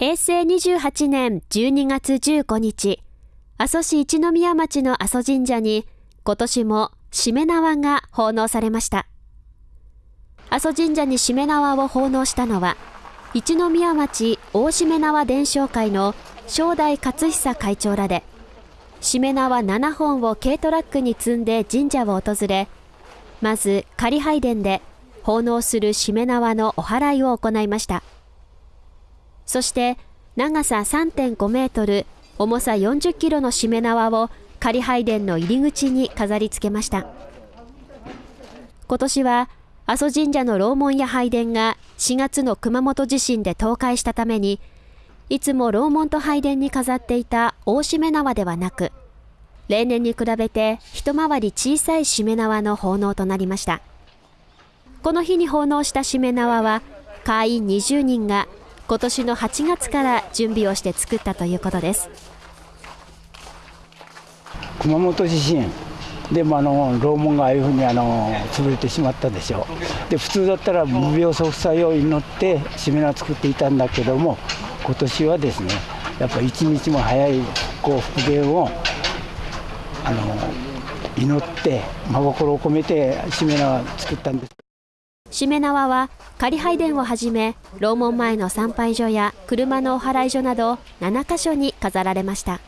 平成28年12月15日、阿蘇市一宮町の阿蘇神社に今年もしめ縄が奉納されました。阿蘇神社にしめ縄を奉納したのは、一宮町大しめ縄伝承会の正代勝久会長らで、しめ縄7本を軽トラックに積んで神社を訪れ、まず仮拝殿で奉納するしめ縄のお祓いを行いました。そして長さ3.5メートル、重さ40キロのしめ縄を仮拝殿の入り口に飾り付けました。今年は阿蘇神社の楼門や拝殿が4月の熊本地震で倒壊したために、いつも楼門と拝殿に飾っていた大しめ縄ではなく、例年に比べて一回り小さいしめ縄の奉納となりました。この日に奉納したしめ縄は、会員20人が今年の8月から準備をして作ったということです。熊本地震。でもあの楼門がああいうふうにあの潰れてしまったでしょう。で普通だったら無病息災を祈ってしめ縄作っていたんだけども今年はですねやっぱ一日も早いこう復元をあの祈って真心を込めてしめ縄作ったんです。しめ縄は仮拝殿をはじめ楼門前の参拝所や車のお祓い所など7カ所に飾られました。